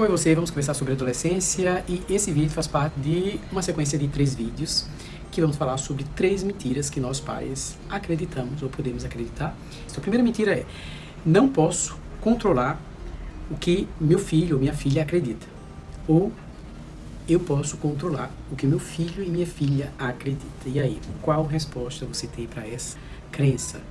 Oi você, vamos conversar sobre adolescência e esse vídeo faz parte de uma sequência de três vídeos que vamos falar sobre três mentiras que nós pais acreditamos ou podemos acreditar. Então, a primeira mentira é, não posso controlar o que meu filho ou minha filha acredita. Ou eu posso controlar o que meu filho e minha filha acreditam. E aí, qual resposta você tem para essa crença?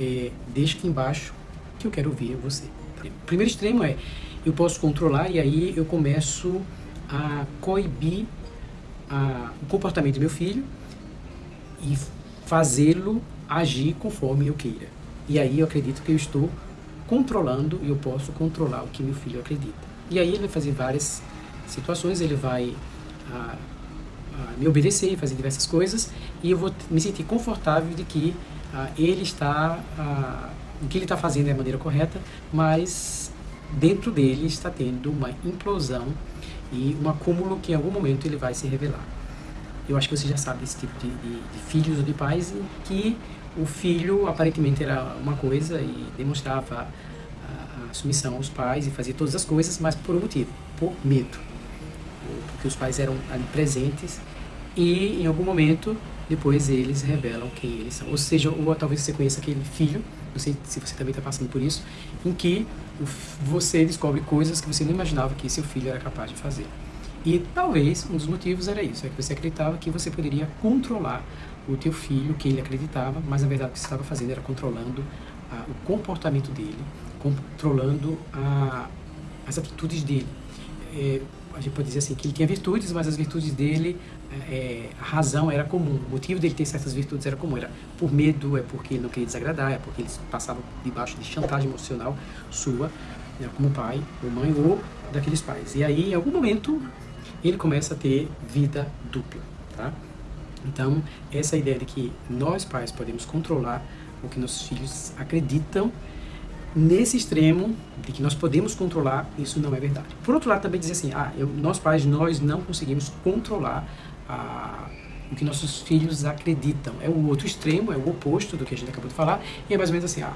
É, deixa aqui embaixo que eu quero ouvir você. O primeiro extremo é, eu posso controlar e aí eu começo a coibir a, o comportamento do meu filho e fazê-lo agir conforme eu queira. E aí eu acredito que eu estou controlando e eu posso controlar o que meu filho acredita. E aí ele vai fazer várias situações, ele vai a, a me obedecer e fazer diversas coisas e eu vou me sentir confortável de que a, ele está, o que ele está fazendo é a maneira correta, mas dentro dele está tendo uma implosão e um acúmulo que em algum momento ele vai se revelar. Eu acho que você já sabe desse tipo de, de, de filhos ou de pais que o filho aparentemente era uma coisa e demonstrava a, a submissão aos pais e fazia todas as coisas, mas por um motivo, por medo. Porque os pais eram ali presentes e em algum momento depois eles revelam quem eles são. Ou seja, ou talvez você conheça aquele filho, não sei se você também está passando por isso, em que você descobre coisas que você não imaginava que seu filho era capaz de fazer. E talvez um dos motivos era isso, é que você acreditava que você poderia controlar o teu filho, que ele acreditava, mas na verdade o que você estava fazendo era controlando ah, o comportamento dele, controlando a, as atitudes dele. É, a gente pode dizer assim, que ele tinha virtudes, mas as virtudes dele, é, a razão era comum, o motivo dele ter certas virtudes era comum, era por medo, é porque ele não queria desagradar, é porque ele passava debaixo de chantagem emocional sua, né, como pai ou mãe, ou daqueles pais. E aí, em algum momento, ele começa a ter vida dupla, tá? Então, essa ideia de que nós pais podemos controlar o que nossos filhos acreditam nesse extremo de que nós podemos controlar, isso não é verdade. Por outro lado, também dizer assim, ah, eu, nós pais, nós não conseguimos controlar ah, o que nossos filhos acreditam. É o outro extremo, é o oposto do que a gente acabou de falar, e é mais ou menos assim, ah,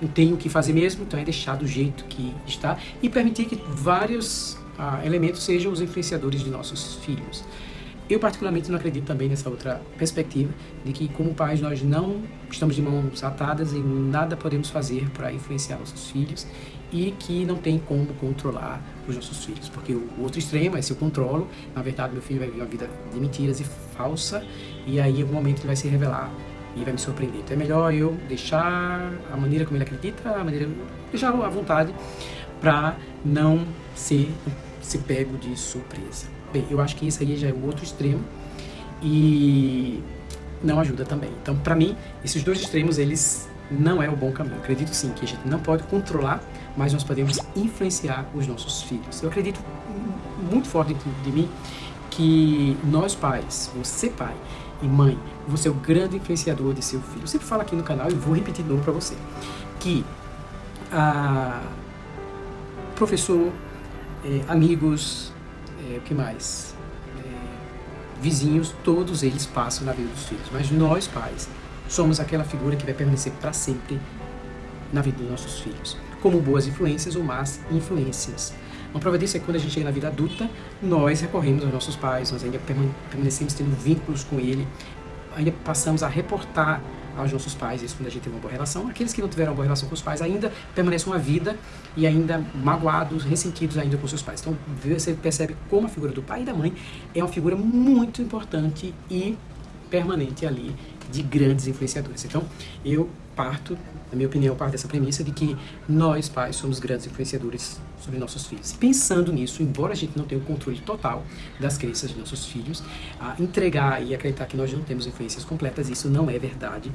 não tenho o que fazer mesmo, então é deixar do jeito que está e permitir que vários ah, elementos sejam os influenciadores de nossos filhos. Eu particularmente não acredito também nessa outra perspectiva de que como pais nós não estamos de mãos atadas e nada podemos fazer para influenciar nossos filhos e que não tem como controlar os nossos filhos, porque o outro extremo é se eu controlo, na verdade meu filho vai viver uma vida de mentiras e falsa e aí em algum momento ele vai se revelar e vai me surpreender. Então é melhor eu deixar a maneira como ele acredita, a maneira deixar à vontade para não ser se pego de surpresa. Bem, eu acho que isso aí já é o outro extremo e não ajuda também. Então, para mim, esses dois extremos, eles não é o bom caminho. Eu acredito sim que a gente não pode controlar, mas nós podemos influenciar os nossos filhos. Eu acredito muito forte dentro de mim que nós pais, você pai e mãe, você é o grande influenciador de seu filho. Eu sempre falo aqui no canal e vou repetir de novo para você, que a professor, eh, amigos, é, o que mais? É, vizinhos, todos eles passam na vida dos filhos. Mas nós, pais, somos aquela figura que vai permanecer para sempre na vida dos nossos filhos. Como boas influências ou más influências. Uma prova disso é que quando a gente chega na vida adulta, nós recorremos aos nossos pais, nós ainda permanecemos tendo vínculos com ele, ainda passamos a reportar aos nossos pais, isso quando a gente tem uma boa relação. Aqueles que não tiveram uma boa relação com os pais ainda permanecem uma vida e ainda magoados, ressentidos ainda com seus pais. Então você percebe como a figura do pai e da mãe é uma figura muito importante e permanente ali de grandes influenciadores. Então eu parto, na minha opinião, parto dessa premissa de que nós, pais, somos grandes influenciadores sobre nossos filhos. Pensando nisso, embora a gente não tenha o controle total das crenças de nossos filhos, entregar e acreditar que nós não temos influências completas, isso não é verdade.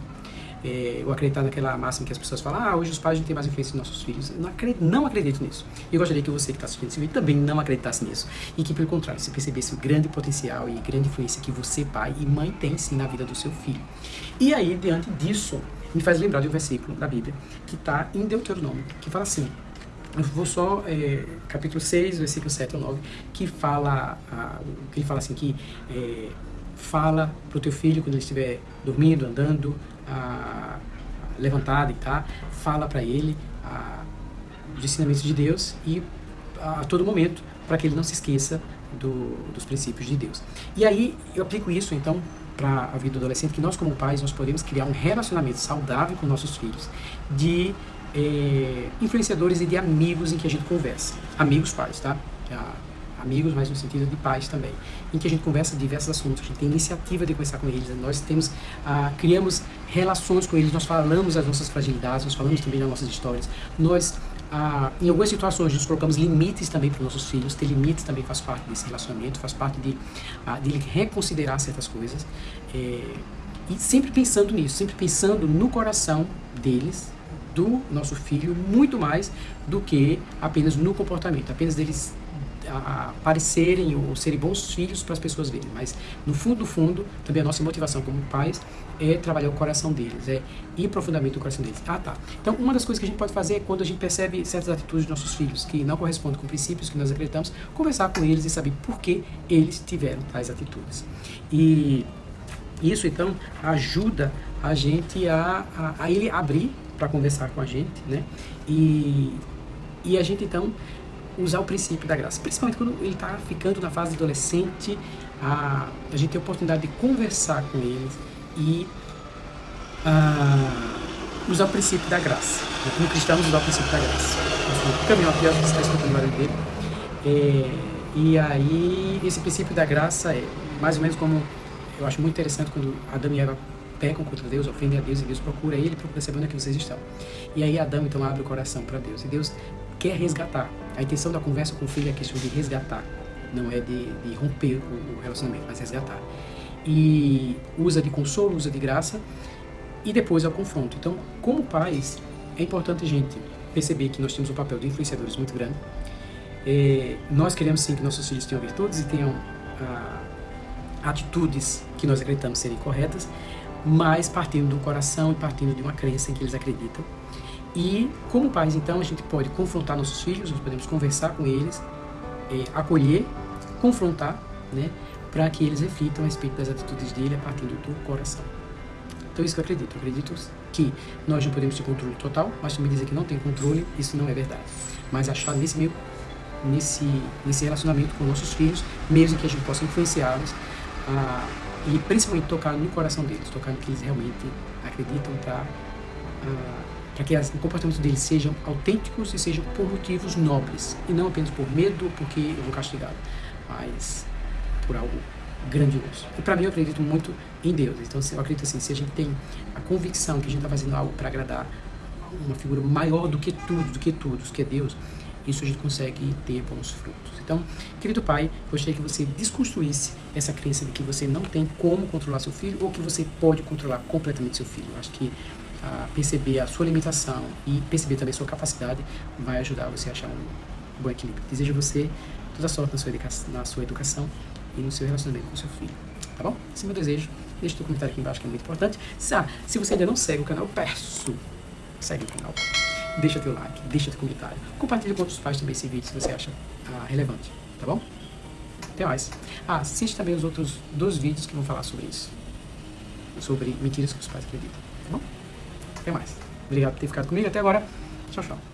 É, eu acreditar naquela máxima que as pessoas falam, ah, hoje os pais não têm mais influência nos nossos filhos. Eu não acredito, não acredito nisso. Eu gostaria que você que está assistindo esse vídeo também não acreditasse nisso. E que, pelo contrário, você percebesse o grande potencial e grande influência que você, pai e mãe, tem sim na vida do seu filho. E aí, diante disso, me faz lembrar de um versículo da Bíblia que está em Deuteronômio, que fala assim, eu vou só, é, capítulo 6, versículo 7 ou 9, que fala, a, que ele fala assim, que é, fala para o teu filho quando ele estiver dormindo, andando, a, levantado e tá, fala para ele a, os ensinamentos de Deus e a todo momento para que ele não se esqueça do, dos princípios de Deus. E aí eu aplico isso então para a vida do adolescente, que nós como pais nós podemos criar um relacionamento saudável com nossos filhos, de é, influenciadores e de amigos em que a gente conversa. Amigos pais, tá? amigos, mas no sentido de pais também, em que a gente conversa diversos assuntos, a gente tem iniciativa de conversar com eles, nós temos, ah, criamos relações com eles, nós falamos das nossas fragilidades, nós falamos também das nossas histórias, nós em algumas situações nós colocamos limites também para os nossos filhos, ter limites também faz parte desse relacionamento, faz parte de, ah, de reconsiderar certas coisas, é, e sempre pensando nisso, sempre pensando no coração deles, do nosso filho, muito mais do que apenas no comportamento, apenas deles aparecerem ou serem bons filhos para as pessoas verem. Mas, no fundo, no fundo, também a nossa motivação como pais é trabalhar o coração deles, é ir profundamente no coração deles. Ah, tá. Então, uma das coisas que a gente pode fazer é quando a gente percebe certas atitudes dos nossos filhos que não correspondem com princípios que nós acreditamos, conversar com eles e saber por que eles tiveram tais atitudes. E isso, então, ajuda a gente a, a, a ele abrir para conversar com a gente, né? E, e a gente, então, usar o princípio da graça. Principalmente quando ele está ficando na fase adolescente, a, a gente tem a oportunidade de conversar com eles e a, usar o princípio da graça. Como cristãos, usar o princípio da graça. O caminho aqui, acho que você está escutando o dele. É, e aí, esse princípio da graça é mais ou menos como eu acho muito interessante quando Adão e Eva pecam contra Deus, ofendem a Deus e Deus procura ele, procura saber onde é que vocês estão. E aí Adão então abre o coração para Deus e Deus quer resgatar. A intenção da conversa com o filho é a questão de resgatar, não é de, de romper o relacionamento, mas resgatar. E usa de consolo, usa de graça e depois é o confronto. Então, como pais, é importante a gente perceber que nós temos um papel de influenciadores muito grande. É, nós queremos sim que nossos filhos tenham virtudes e tenham ah, atitudes que nós acreditamos serem corretas, mas partindo do coração e partindo de uma crença em que eles acreditam. E como pais, então, a gente pode confrontar nossos filhos, nós podemos conversar com eles, é, acolher, confrontar, né, para que eles reflitam a respeito das atitudes dele a partir do coração. Então, isso que eu acredito. Eu acredito que nós não podemos ter controle total, mas também dizer que não tem controle, isso não é verdade. Mas achar nesse meio, nesse, nesse relacionamento com nossos filhos, mesmo que a gente possa influenciá-los, e principalmente tocar no coração deles, tocar no que eles realmente acreditam para para que o comportamento deles sejam autênticos e sejam por motivos nobres, e não apenas por medo, porque eu vou castigá-lo, mas por algo grandioso. E para mim eu acredito muito em Deus, então eu acredito assim, se a gente tem a convicção que a gente está fazendo algo para agradar uma figura maior do que tudo, do que tudo, que é Deus, isso a gente consegue ter bons frutos. Então, querido pai, gostaria que você desconstruísse essa crença de que você não tem como controlar seu filho ou que você pode controlar completamente seu filho. Eu acho que a perceber a sua limitação e perceber também a sua capacidade vai ajudar você a achar um bom equilíbrio. Desejo você toda sorte na sua, educação, na sua educação e no seu relacionamento com seu filho. Tá bom? Esse é meu desejo. Deixe seu comentário aqui embaixo que é muito importante. Se, ah, se você ainda não segue o canal, peço, segue o canal. Deixa teu like, deixa teu comentário. Compartilhe com outros pais também esse vídeo se você acha ah, relevante. Tá bom? Até mais. Ah, assiste também os outros dois vídeos que vão falar sobre isso. Sobre mentiras que os pais acreditam. Tá bom? Até mais. Obrigado por ter ficado comigo até agora. Tchau, tchau.